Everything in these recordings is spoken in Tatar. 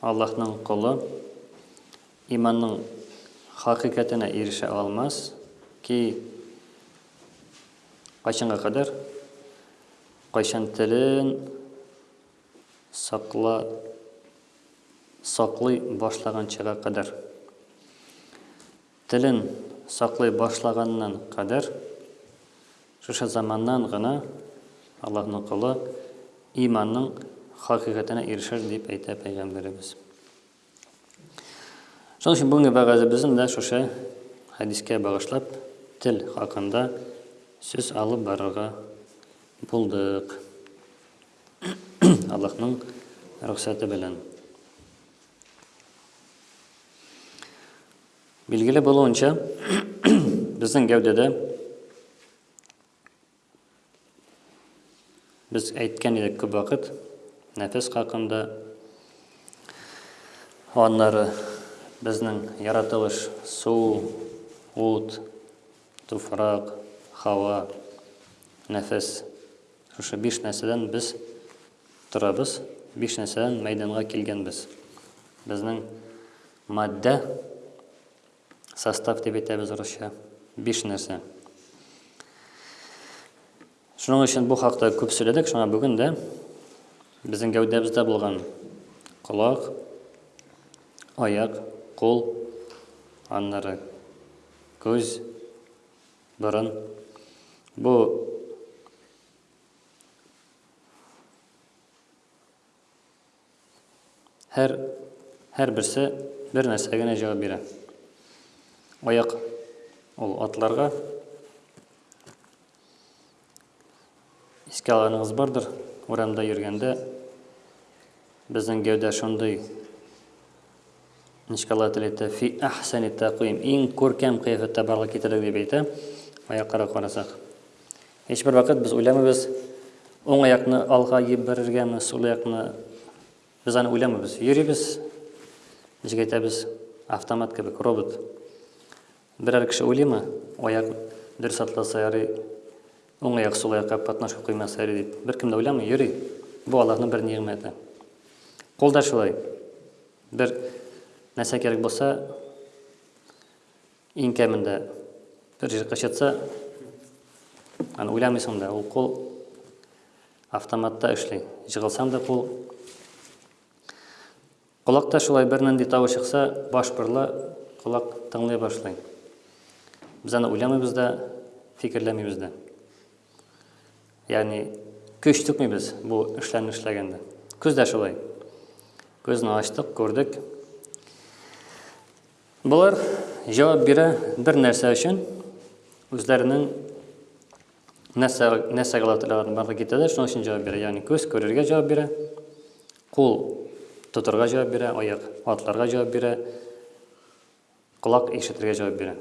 Аллаһның колы иманның хакыйкатенә ирешә алмас ки кайчанга кадәр кайчан телен сакла саклый башлаганчага кадәр Телен саклый башлаганнан кадәр, шушы заманнан гына Аллаһның колы иманның хакыйкатенә ирешер, дип әйтә Пәйгамбәребез. Шуның өчен бүгенге вәгазебезне дә шушы хәдискә багышлап, тел хакында сүз алып барырга булдык. Аллаһның рөхсәте белән. Билгеле булуынча, безнең гәүдәдә без әйткән идек күп вакыт нәфес хакында, аннары безнең яратылыш су, ут, туфрак, һава, нәфес. Шушы биш нәрсәдән без торабыз, биш нәрсәдән мәйданга килгәнбез. Безнең Матдә, состав дип әйтәбез русча, биш нәрсә. Шуның өчен бу хакта күп сөйләдек, шуңа бүген дә безнең гәүдәбездә булган колак, аяк, кул, аннары күз, борын. Бу Һәр, һәр берсе бер нәрсә генә җавап бирә. Аяк ул атларга. Искә алганыгыз бардыр, урамда йөргәндә безнең гәүдә шундый Нечкалар теләйтә фи әхсәни тәкъвим. Иң күркәм кыяфәттә барлык китердек дип әйтә. Аякларга карасак. Һичбер вакыт без уйламыйбыз, уң аякны алга иеп барыргамы, сул аякны без аны уйламыйбыз. Йөрибез, ничек әйтәбез, автомат кебек, робот. Берәр кеше уйлыймы, аяк дөрес атласа ярый, уң аяк сул аякка катнашып куймаса йөри дип. Беркем дә уйламый, йөри. Бу Аллаһның бер нигъмәте. Кул да шулай. Бер нәрсә кирәк булса, иң кәмендә бер җир кычытса, аны уйламыйсың да, ул кул автоматта эшли. Җыгылсаң да кул Колакта шулай бернинди тавыш чыкса, баш борыла, колак тыңлый башлый. Без аны уйламыйбыз да, фикерләмибез дә. Ягъни көч түкмибез бу эшләрне эшләгәндә. Көз дә шулай. Көзне ачтык, күрдек. Болар җавап бирә бер нәрсә өчен, үзләренең нәрсә нәрсә гала торган барлык китәләр, шуның өчен җавап бирә. Ягъни көз күрергә җавап бирә. Кул, тотарга җавап бирә, аяк, атларга җавап бирә, колак, ишетергә җавап бирә.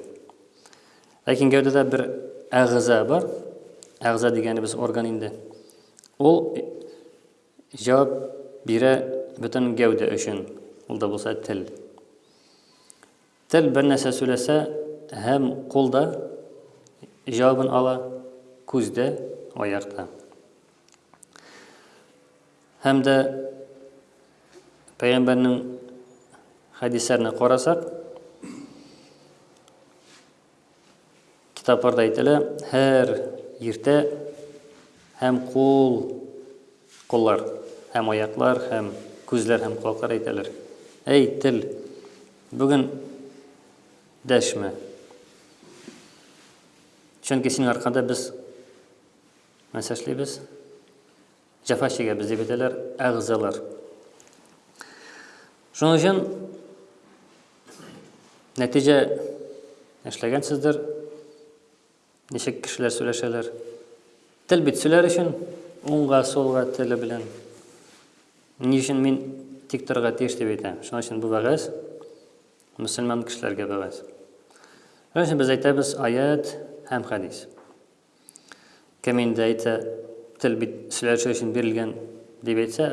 Ләкин гәүдәдә бер әгъза бар. Әгъза дигәнебез орган инде. Ул җавап бирә бөтен гәүдә өчен. Ул да булса тел. Тел бер нәрсә сөйләсә, һәм кул да җавабын ала, күз дә, аяк та. Һәм дә пәйгамбәрнең хәдисләренә карасак, Китапларда әйтелә, һәр иртә һәм кул, куллар, һәм аяклар, һәм күзләр һәм колаклар әйтәләр. Әй, тел, бүген дәшмә. Чөнки синең аркада без нәрсә эшлибез? Җәфа чигәбез дип әйтәләр әгъзалар. Шуның өчен нәтиҗә эшләгәнсездер. Ничек кешеләр сөйләшәләр? Тел бит сөйләр өчен уңга, сулга теле белән. Ни өчен мин тик торырга тиеш дип әйтәм. Шуның өчен бу вәгазь мөселман кешеләргә вәгазь. Шуның өчен без әйтәбез аят һәм хәдис. Кем инде әйтсә, тел бит сөйләшер өчен бирелгән, дип әйтсә,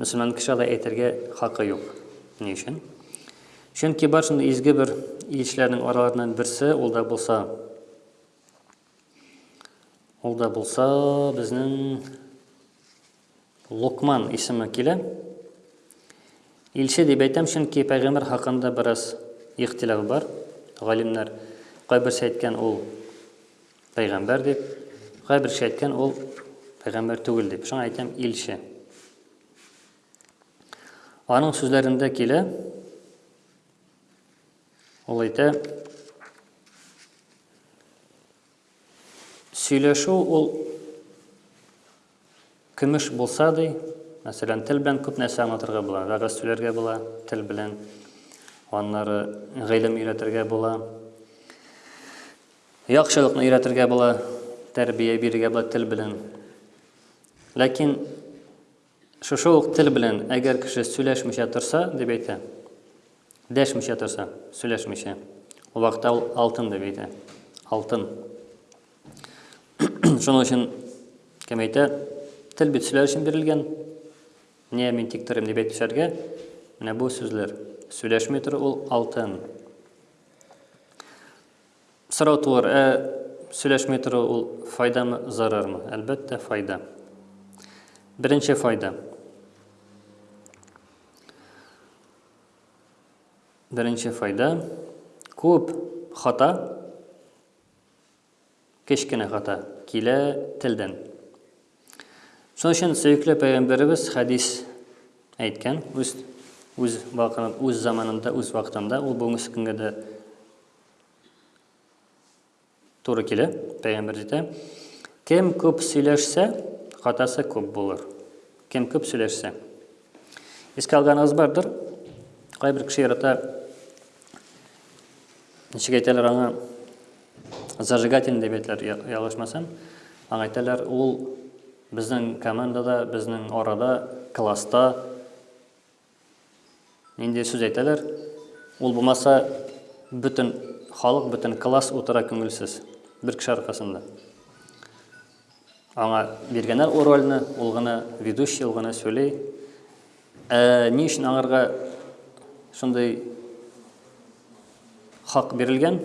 мөселман кеше алай әйтергә хакы юк. Ни өчен? Чөнки бар шундый изге бер илчеләрнең араларыннан берсе, ул да булса, ул да булса безнең Локман исеме килә. Илче дип әйтәм, чөнки пәйгамбәр хакында бераз ихтилаф бар. Галимнәр кайберсе әйткән ул пәйгамбәр дип, кайберсе әйткән ул пәйгамбәр түгел дип. Шуңа әйтәм илче. Аның сүзләрендә килә, ул әйтә, Сөйләшү ул көмеш булса, ди, мәсәлән, тел белән күп нәрсә аңлатырга була, вәгазь сөйләргә була, тел белән, аннары гыйлем өйрәтергә була, яхшылыкны өйрәтергә була, тәрбия бирергә була тел белән. Ләкин Шушы ук тел белән, әгәр кеше сөйләшмичә торса, дип әйтә. Дәшмичә торса, сөйләшмичә. Ул вакытта ул алтын дип әйтә. Алтын. Шуның өчен кем әйтә? Тел бит сөйләр өчен бирелгән. Не мин тик торыйм дип әйтүчәргә, менә бу сүзләр. Сөйләшми тору ул алтын. Сорау туар, ә сөйләшми тору ул файдамы, зарармы? Әлбәттә, файда. Беренче файда. Беренче файда. Күп хата, кечкенә хата килә телдән. Шуның өчен сөекле пәйгамбәребез хәдис әйткән, үз үз вакытында, үз заманында, үз вакытында, ул бүгенге көнгә дә Туры килә, пәйгамбер әйтә. Кем күп сөйләшсә, хатасы күп булыр. Кем күп сөйләшсә. Искә алганыгыз бардыр. Кайбер кеше ярата ничек әйтәләр аңа зажигательный дип әйтәләр, ялгышмасам. Аңа әйтәләр, ул безнең командада, безнең арада, класста Нинди сүз әйтәләр? Ул булмаса, бөтен халык, бөтен класс утыра күңелсез. Бер кеше аркасында. Аңа биргәннәр ул рольне, ул гына ведущий, ул гына сөйли. Ә ни өчен аңарга шундый хак бирелгән?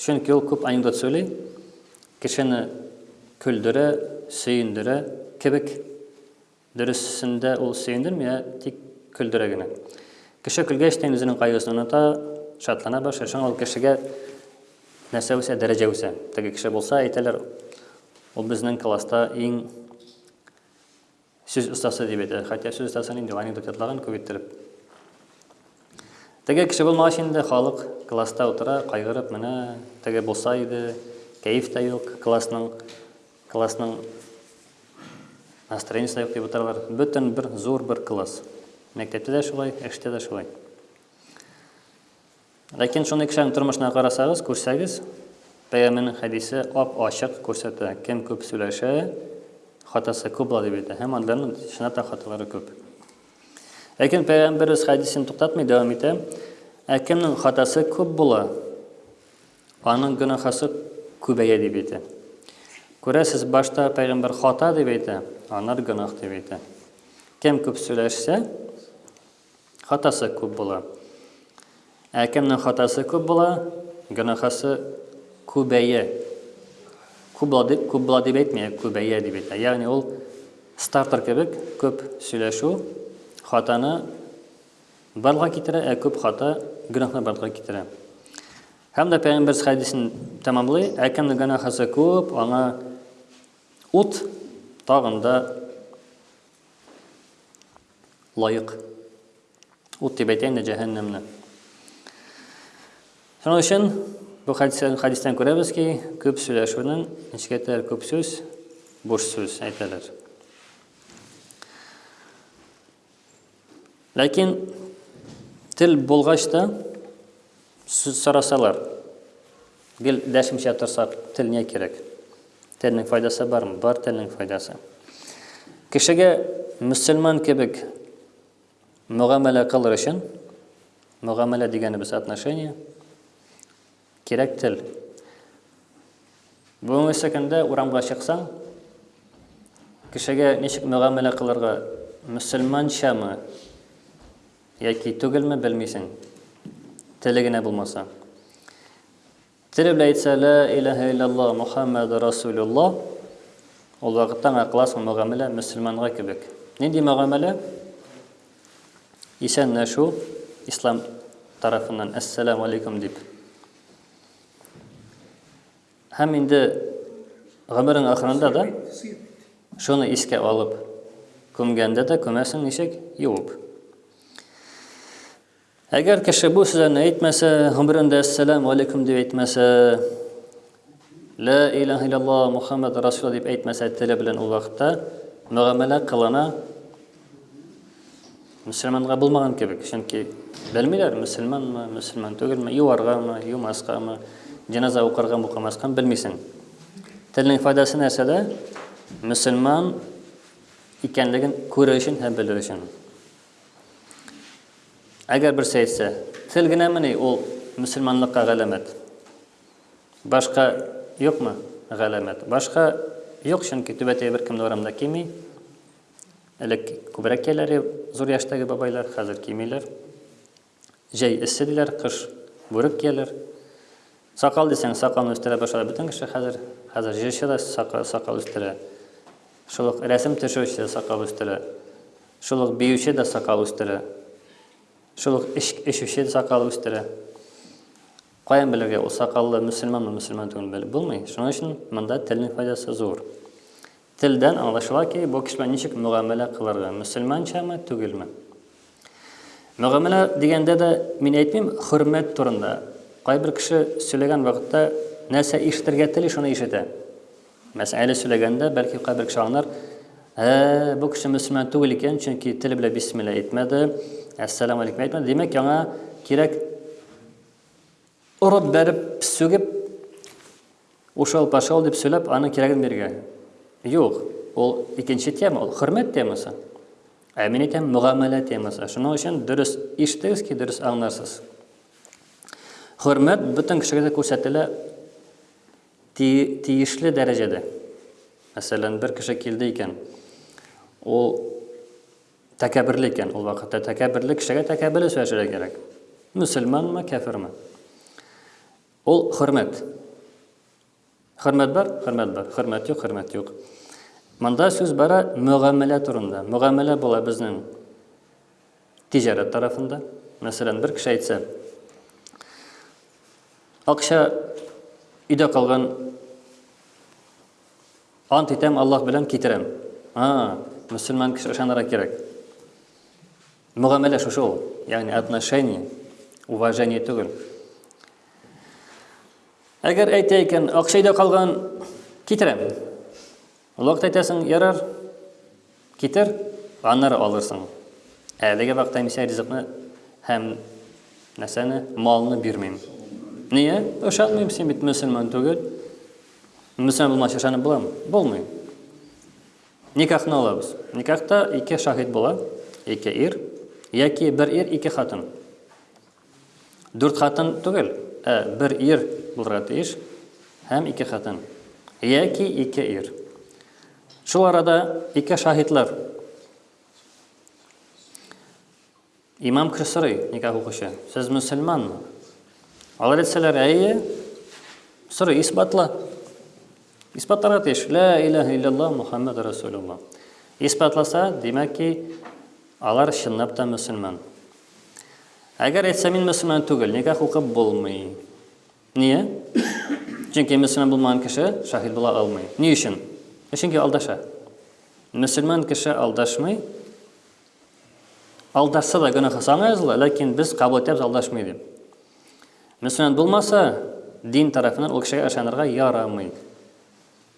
Чөнки ул күп анекдот сөйли, кешене көлдерә, сөендерә кебек. Дөресендә ул сөендерми, ә тик көлдерә генә. Кеше көлгәч тә, үзенең кайгысын оныта, шатлана башлый. Шуңа ул кешегә нәрсә үсә, дәрәҗә үсә. Теге кеше булса, әйтәләр, ул безнең класста иң сүз остасы дип әйтәләр. Хәтта сүз остасы нинди, анекдот ятлаган күп иттереп. Теге кеше булмагач инде, халык класста утыра, кайгырып, менә теге булса иде, кәеф тә юк классның. Классның настроениесе юк дип утыралар. Бөтен бер зур бер класс. Мәктәптә дә шулай, эштә дә шулай. Ләкин шуны кешенең тормышына карасагыз, күрсәгез, пәйгамбернең хәдисе ап-ачык күрсәтә. Кем күп сөйләшә, хатасы күп була дип әйтә. Һәм андыйларның чынлап та хаталары күп. Ләкин пәйгамберебез хәдисен туктатмый, дәвам итә. Ә кемнең хатасы күп була, Аның гөнаһасы күбәя дип әйтә. Күрәсез, башта пәйгамбәр хата дип әйтә, аннары гөнаһ дип әйтә. Кем күп сөйләшсә, хатасы күп була. Ә кемнең хатасы күп була, гөнаһасы күбәя. Күп була дип, күп була дип әйтми, ә күбәя дип әйтә. Ягъни ул стартер кебек, күп сөйләшү хатаны Барлыкка китерә, ә күп хата гөнаһны барлыкка китерә. Һәм дә пәйгамбер хәдисен тәмамлый, ә кемнең гөнаһысы күп, аңа ут тагын да лаек. Ут дип әйтә инде җәһәннәмне. Шуның өчен бу хәдистән, хәдистән күрәбез ки, күп сөйләшүнең нечкә тәр күп сүз, буш сүз әйтәләр. Ләкин тел булгач та сүз сорасалар, гел дәшмичә торсак, тел не кирәк? Телнең файдасы бармы? Бар телнең файдасы. Кешегә мөселман кебек мөгамәлә кылыр өчен, мөгамәлә дигәнебез отношение, Кирәк тел. Бүгенге көндә урамга чыксаң, кешегә ничек мөгамәлә кылырга, мөселманчамы яки түгелме белмисең. Теле генә булмаса. Теле белән әйтсә, лә иләһә иллаллаһ Мухаммад Расулулла, ул вакытта аңа класс мөгамәлә мөселманга кебек. Нинди мөгамәлә? Исәнләшү, ислам тарафыннан әссәләму алейкум дип. Һәм инде гомерең ахырында да шуны искә алып, күмгәндә дә күмәсең ничек? Юып. Әгәр кеше бу сүзләрне әйтмәсә, гомерендә Әссәләмү алейкүм дип әйтмәсә, Лә илаһ илалла Мухаммад Расул дип әйтмәсә, теле белән ул вакытта мөгамәлә кылына мөселманга булмаган кебек, чөнки белмиләр, мөселманмы, мөселман түгелме, юаргамы, юмаскамы, җеназа укыргамы, укымаскамы, белмисең. Телнең файдасы нәрсәдә? Мөселман икәнлеген күрер өчен һәм белер өчен. Әгәр берсе әйтсә, тел генәмени ул мөселманлыкка галәмәт? Башка юкмы галәмәт? Башка юк, чөнки түбәтәй беркем дә урамда кими. Элек күбрәк кияләр зур яшьтәге бабайлар, хәзер кимиләр. Җәй эсселәр, кыш бүрек кияләр. Сакал дисәң, сакалны үстерә башлады бөтен кеше хәзер. Хәзер җырчы да сакал үстерә. Шул ук рәсем төшерүче дә сакал үстерә. Шул ук биюче дә сакал үстерә. Шул ук эчүче дә сакал үстерә. Каян белергә, ул сакаллы мөселманмы, мөселман түгелме, белеп булмый. Шуның өчен монда телнең файдасы зур. Телдән аңлашыла ки, бу кешегә ничек мөгамәлә кылырга, мөселманчамы, түгелме. Мөгамәлә дигәндә дә мин әйтмим, хөрмәт турында. Кайбер кеше сөйләгән вакытта нәрсә ишетергә тели, шуны ишетә. Мәсьәлә сөйләгәндә, бәлки кайбер кеше аңлар, ә, бу кеше мөселман түгел икән, чөнки теле белән бисмилла әйтмәде, әссәламу алейкум әйтмәде. Димәк, яңа кирәк урып бәреп, сүгеп Ушал-пошал дип сөйләп, аның кирәген биргән. Юк, ул икенче тема, ул хөрмәт темасы. Ә мин әйтәм, мөгамәлә темасы. Шуның өчен дөрес ишетегез ки, дөрес аңларсыз. Хөрмәт бөтен кешегә дә күрсәтелә тиешле дәрәҗәдә. Мәсәлән, бер кеше килде икән, ул тәкәберле икән, ул вакытта тәкәберле кешегә тәкәберле сөйләшергә кирәк. Мөселманмы, кәферме? Ул хөрмәт. Хөрмәт бар, хөрмәт бар. Хөрмәт юк, хөрмәт юк. Монда сүз бара мөгамәлә турында. Мөгамәлә була безнең тиҗарәт тарафында. Мәсәлән, бер кеше әйтсә, акча өйдә калган ант итәм Аллаһ белән китерәм. А, мөселман кеше ышанырга кирәк. Мөгамәлә шушы ул, ягъни отношение, уважение түгел. Әгәр әйтә икән, акча өйдә калган, китерәм. Ул вакыт әйтәсең, ярар, китер, аннары алырсың. Әлеге вакытта мин сиңа ризыкны һәм нәрсәне, малны бирмим. Нигә? Ошатмыйм, син бит мөселман түгел. Мөселман булмач ышанып буламы? Булмый. Никахны алабыз. Никахта ике шаһит була, ике ир, яки бер ир, ике хатын. Дүрт хатын түгел, ә бер ир булырга тиеш һәм ике хатын. Яки ике ир. Шул арада ике шаһитлар Имам кеше сорый, никах укучы, сез мөселманмы? Алар әйтсәләр, әйе, сорый, исбатла. Исбатларга тиеш, лә иләһә илляллаһ Мухаммад Расулуллаһ. Исбатласа, димәк ки, алар чынлап та мөселман. Әгәр әйтсә, мин мөселман түгел, никах укып булмый. Ние? Чөнки мөселман булмаган кеше шаһид була алмый. Ни өчен? Чөнки алдаша. Мөселман кеше алдашмый, Алдашса да гөнаһы саныйбыз ла, ләкин без кабул итәбез алдашмый дип. Мөселман булмаса, дин тарафыннан ул кешегә ышанырга ярамый.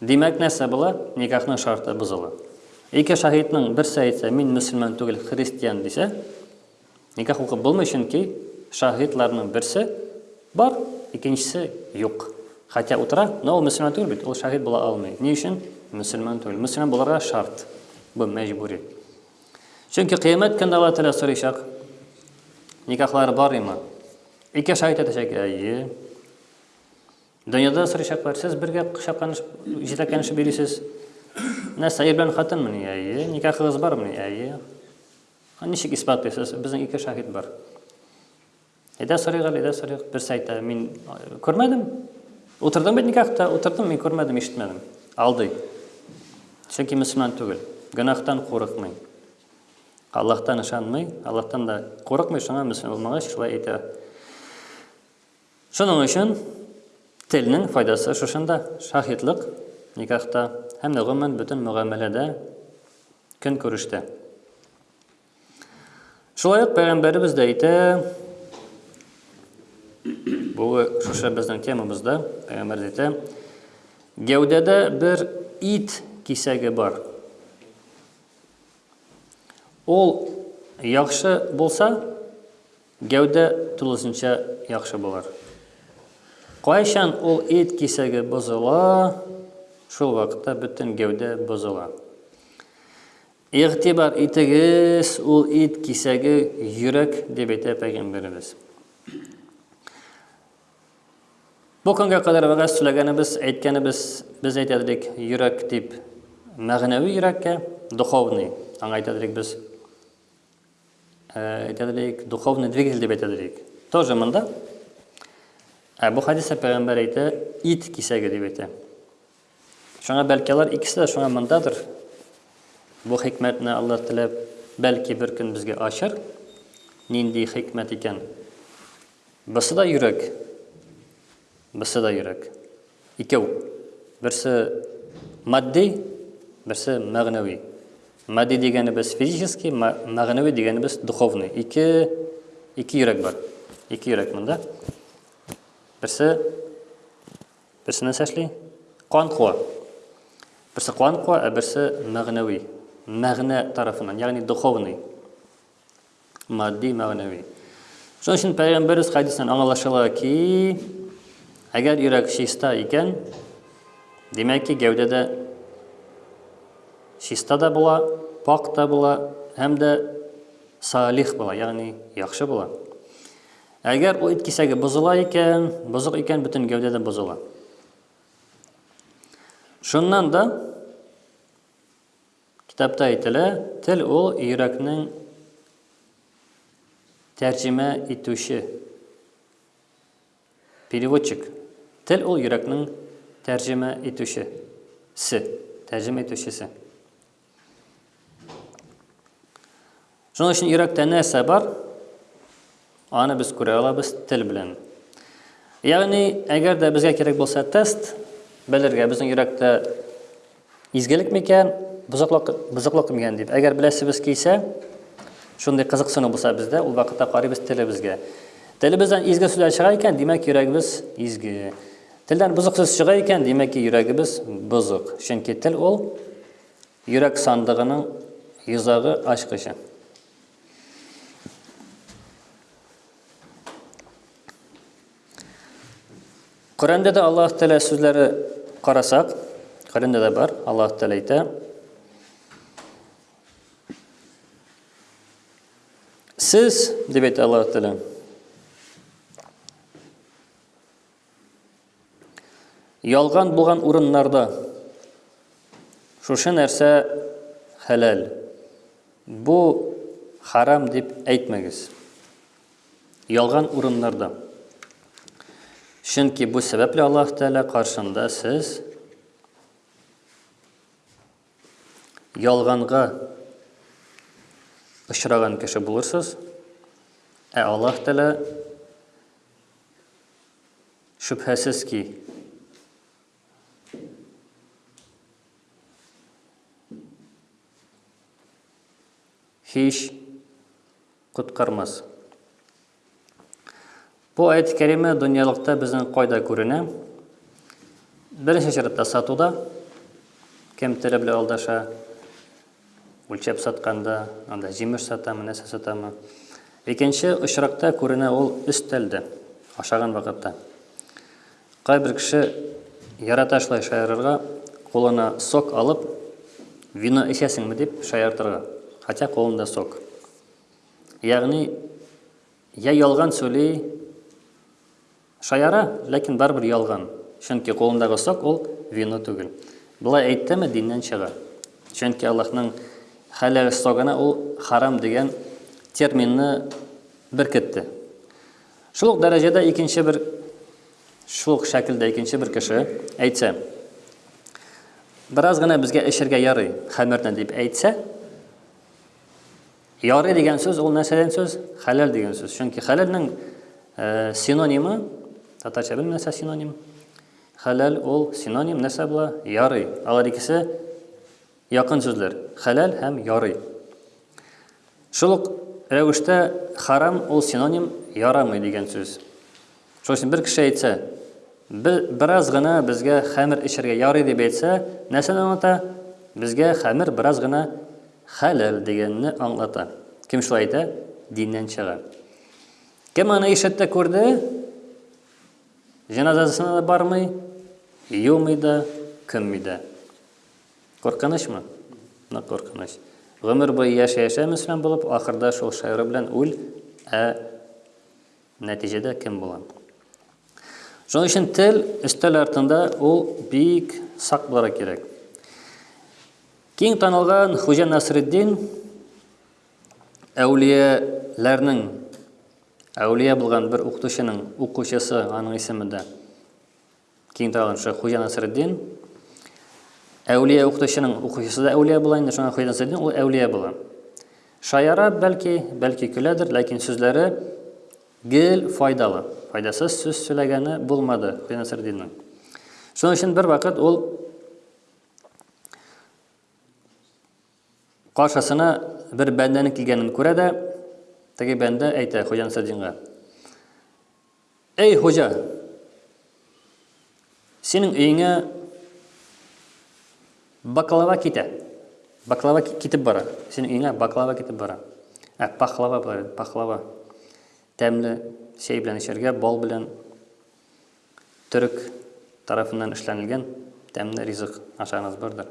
Димәк, нәрсә була? Никахның шарты бозыла. Ике шаһитның берсе әйтсә, мин мөселман түгел, христиан дисә, никах укып булмый, чөнки шаһитларның берсе бар, икенчесе юк. Хотя утыра, но ул мөселман түгел бит, ул шаһит була алмый. Ни өчен? Мөселман түгел. Мөселман буларга шарт. Бу мәҗбүри. Чөнки кыямәт көндә Аллаһ Тәгалә сорыйчак, никахлары бар имы? Ике шаһит әйтәчәк, әйе. Дөньяда сорыйчаклар, сез бергә кочакланышып, җитәкләнешеп йөрисез. Нәрсә, ир белән хатынмы? Әйе. Никахыгыз бармы? Әйе. Ничек исбатлыйсыз? Безнең ике шаһит бар. Әйдә сорыйк әле, әйдә сорыйк. Берсе әйтә, мин күрмәдем. Утырдым бит никахта, утырдым, мин күрмәдем, ишетмәдем. Алдый. Чөнки мөселман түгел. Гөнаһтан курыкмый. Аллаһтан ышанмый, Аллаһтан да курыкмый, шуңа мөселман булмагач шулай әйтә. Шуның өчен телнең файдасы шушында, шаһитлык никахта һәм дә гомумән бөтен мөгамәләдә, көнкүрештә. Шулай ук пәйгамбәребез дә әйтә, бу шушы безнең темамызда пәйгамбәр әйтә, гәүдәдә бер ит кисәге бар. Ул яхшы булса, гәүдә тулысынча яхшы булыр. Кайчан ул ит кисәге бозыла, шул вакытта бөтен гәүдә бозыла. Игътибар итегез, ул ит кисәге йөрәк, дип әйтә Пәйгамбәребез. Бу көнгә кадәр вәгазь сөйләгәнебез, әйткәнебез, без әйтәдек йөрәк дип, мәгънәви йөрәккә, духовный, аңа әйтәдек без әйтәдек, духовный двигатель дип әйтәдек. Тоже монда. Ә бу хәдистә пәйгамбәр әйтә, ит кисәге дип әйтә. Шуңа бәлки алар икесе дә шуңа мондадыр. Бу хикмәтне Алла теләп, бәлки бер көн безгә ачар. Нинди хикмәт икән? Берсе дә йөрәк. Берсе дә йөрәк. Икәү. Берсе матди, берсе мәгънәви. Матди дигәнебез физический, мәгънәви дигәнебез духовный. Ике ике йөрәк бар. Ике йөрәк монда. Берсе Берсе нәрсә эшли? Кан куа. Берсе кан куа, ә берсе мәгънәви. Мәгънә тарафыннан, ягъни духовный. Матди, мәгънәви. Шуның өчен пәйгамбәрбез хәдисеннән аңлашыла ки, әгәр йөрәк чиста икән, димәк ки, гәүдә дә чиста да була, пак та була һәм дә салих була, ягъни яхшы була. Әгәр ул ит кисәге бозыла икән, бозык икән, бөтен гәүдә дә бозыла. Шуннан да китапта әйтелә, тел ул йөрәкнең тәрҗемә итүче переводчик. Тел ул йөрәкнең тәрҗемә итүче се, тәрҗемә итүчесе. Шуның өчен йөрәктә нәрсә бар? Аны без күрә алабыз тел белән. Ягъни, әгәр дә безгә кирәк булса тест белергә, безнең йөрәктә изгелек микән, бозыклык, бозыклык микән дип. Әгәр беләсебез килсә, шундый кызыксыну булса бездә, ул вакытта карыйбыз телебезгә. Телебездән изге сүзләр чыга икән, димәк, йөрәгебез изге. Телдән бозык сүз чыга икән, димәк ки, йөрәгебез бозык. Чөнки тел ул йөрәк сандыгының йозагы ачкычы. Коръәндә дә Аллаһ Тәгалә сүзләре карасак, Коръәндә дә бар, Аллаһ Тәгалә әйтә. Сез, дип әйтә Аллаһ Тәгалә, Ялган булган урыннарда шушы нәрсә хәләл. Бу харам дип әйтмәгез. Ялган урыннарда. Чөнки бу сәбәпле Аллаһ Тәгалә каршында сез ялганга очраган кеше булырсыз. Ә Аллаһ Тәгалә Шөбһәсез ки, һич коткармас. Бу аят кәриме дөньялыкта безнең кайда күренә? Беренче чиратта сатуда кем теле белән алдаша, Үлчәп сатканда, анда җимеш сатамы, нәрсә сатамы. Икенче очракта күренә ул өстәлдә, ашаган вакытта. Кайбер кеше ярата шулай шаярырга, кулына сок алып, вино эчәсеңме дип шаяртырга, хотя кулында сок. Ягъни, я ялган сөйли, Шаяра, ләкин барыбер ялган, чөнки кулындагы сок ул вино түгел. Болай әйттеме, диннән чыга. Чөнки Аллаһның хәләл согына ул харам дигән терминны беркетте. Шул ук дәрәҗәдә икенче бер шул ук шәкелдә икенче бер кеше әйтсә, бераз гына безгә эчергә ярый, хәмерне дип әйтсә, Ярый дигән сүз ул нәрсәдән сүз? Хәләл дигән сүз. Чөнки хәләлнең э, синонимы, татарча белмим нәрсә синоним. Хәләл ул синоним нәрсә була? Ярый. Алар икесе якын сүзләр. Хәләл һәм ярый. Шул ук рәвештә харам ул синоним ярамый дигән сүз. Шуның өчен бер кеше әйтсә, бе, бераз гына безгә хәмер эчәргә ярый дип әйтсә, нәрсәне аңлата? Безгә хәмер бераз гына хәләл дигәнне аңлата. Кем шулай әйтә, диннән чыга. Кем аны ишетте, күрде, җеназасына да бармый, юмый да, күмми дә. Куркынычмы? Нык куркыныч. Гомер буе яшә-яшә мөселман булып, ахырда шул шәгъре белән үл, ә Нәтиҗәдә кем була? Шуның өчен тел өстәл артында ул бик сак булырга кирәк. Киң танылган Хуҗа Насреддин әүлияләрнең әүлия булган бер укытучының укучысы, аның исеме дә Кин тагын шо Хуҗа Насретдин әүлия укытучының укучысы да әүлия була инде, шуңа Хуҗа Насретдин ул әүлия була. Шаяра бәлки, бәлки көләдер, ләкин сүзләре гел файдалы. Файдасыз сүз сөйләгәне булмады Хуҗа Насретдинның. Шуның өчен бер вакыт ул Каршысына бер бәндәнең килгәнен күрә дә, теге бәндә әйтә Хуҗа Насретдинга. Әй, хуҗа! Синең өеңә баклава китә. Баклава китеп бара. Синең өеңә баклава китеп бара. Ә пахлава, пахлава. Тәмле чәй белән эчәргә, бал белән. Төрек тарафыннан эшләнелгән тәмле ризык ашагныз бардыр.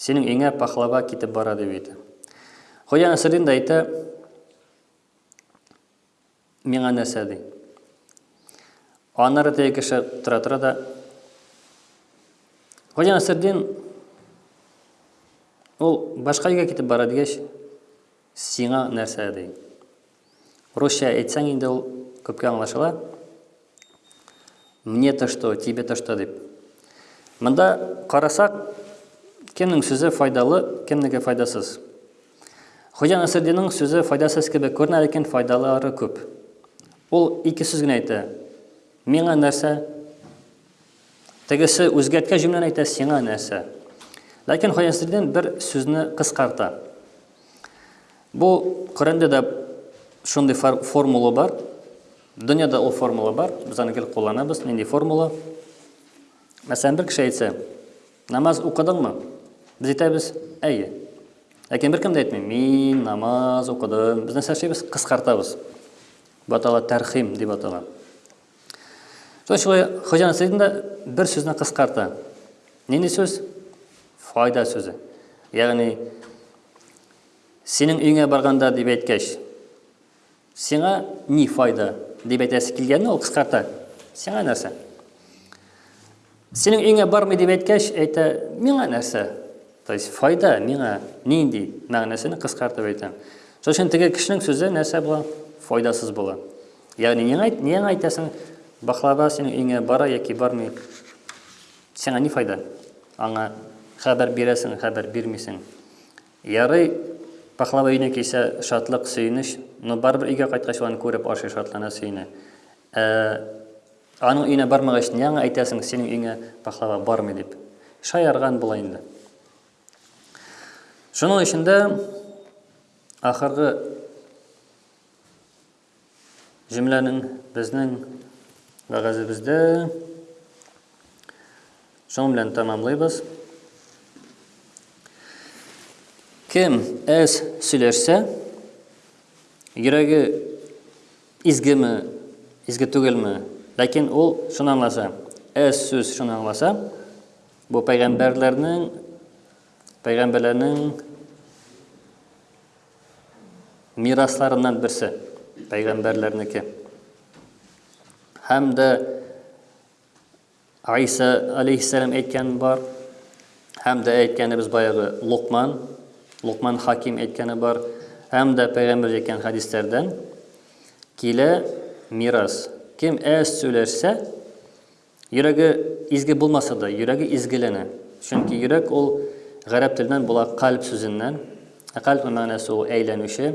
Синең өеңә пахлава китеп бара, дип әйтә. Хуҗа Насретдин да әйтә, Миңа нәрсә, ди. Аннары теге кеше тора-тора да, Хуҗа Насретдин ул башка өйгә китеп бара, дигәч, Сиңа нәрсә, ди. Русча әйтсәң инде ул күпкә аңлашыла. Мне-то что, тебе-то что дип. Монда карасак, кемнең сүзе файдалы, кемнеке файдасыз. Хуҗа Насырдинның сүзе файдасыз кебек күренә, ләкин файдалары күп. Ул ике сүз генә әйтә. Миңа нәрсә? Тегесе үзгәрткән җөмләне әйтә, сиңа нәрсә? Ләкин Хоҗанасреддин бер сүзне кыскарта. Бу Коръәндә дә шундый формула бар. Дөньяда ул формула бар. Без аны гел кулланабыз. Нинди формула? Мәсәлән, бер кеше әйтсә, намаз укыдыңмы? Без әйтәбез, әйе. Ләкин беркем дә әйтми, мин намаз укыдым. Без нәрсә эшлибез? Кыскартабыз. Бу атала тәрхим дип атала. То есть шулай Хоҗа Насреддин да бер сүзне кыскарта. Нинди сүз? Файда сүзе. Ягъни синең өеңә барганда дип әйткәч, сиңа ни файда дип әйтәсе килгәнне ул кыскарта. Сиңа нәрсә? Синең өеңә бармый дип әйткәч, әйтә, миңа нәрсә? То есть файда миңа нинди мәгънәсен кыскартып әйтәм. Шуның өчен теге кешенең сүзе нәрсә була? Файдасыз була. Ягъни нигә нигә әйтәсең? Баклава синең өеңә бара яки бармый? Сиңа ни файда? Аңа хәбәр бирәсең, хәбәр бирмисең. Ярый, баклава өенә килсә, шатлык, сөенеч, но барыбер өйгә кайткач аны күреп ашый, шатлана, сөенә. Ә Аның өенә бармагач, ни аңа әйтәсең, синең өеңә пахлава бармый дип. Шаярган була инде. Шуның өчен дә ахыргы җөмләнең безнең вәгазебездә шуның белән тәмамлыйбыз. Кем әз сөйләшсә, йөрәге Изгеме, изге түгелме? Ләкин ул шуны аңласа. Әз сүз шуны аңласа. Бу пәйгамбәрләрнең пәйгамбәрләрнең мирасларыннан берсе. Пәйгамбәрләрнеке. Һәм дә Гайсә алейһиссәлам әйткән бар. Һәм дә әйткәнебез баягы Лукман, Лукман Хаким әйткәне бар. Һәм дә пәйгамбер әйткән хадисләрдән килә мирас. Кем әз сөйләшсә, йөрәге изге булмаса да, йөрәге изгеләнә. Чөнки йөрәк ул гарәп теленнән була кальб сүзеннән. Ә кальб мәгънәсе ул әйләнүче.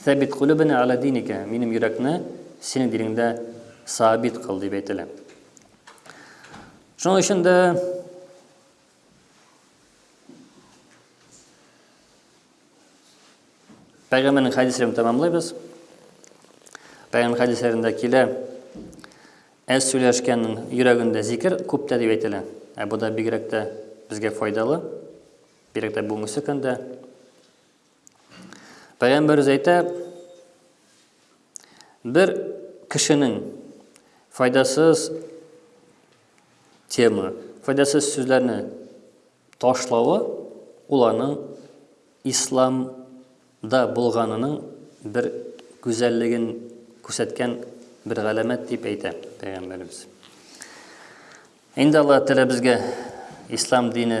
Сәбит кулүбенә аля диника, минем йөрәкне синең динеңдә сабит кыл, дип әйтелә. Шуның өчен дә Пәйгамбәрнең хәдисләрен тәмамлыйбыз. Пәйгамбәр хәдисләрендә килә, әз сөйләшкәннең йөрәгендә зикер күптә дип әйтелә. Ә бу да бигрәк тә безгә файдалы, бигрәк тә бүгенге көндә. Пәйгамбәрбез әйтә, бер кешенең файдасыз тема, файдасыз сүзләрне ташлавы ул аның исламда булганының бер гүзәллеген күрсәткән бер галәмәт дип әйтә пәйгамбәрбез. Инде Аллаһ Тәгалә безгә ислам дине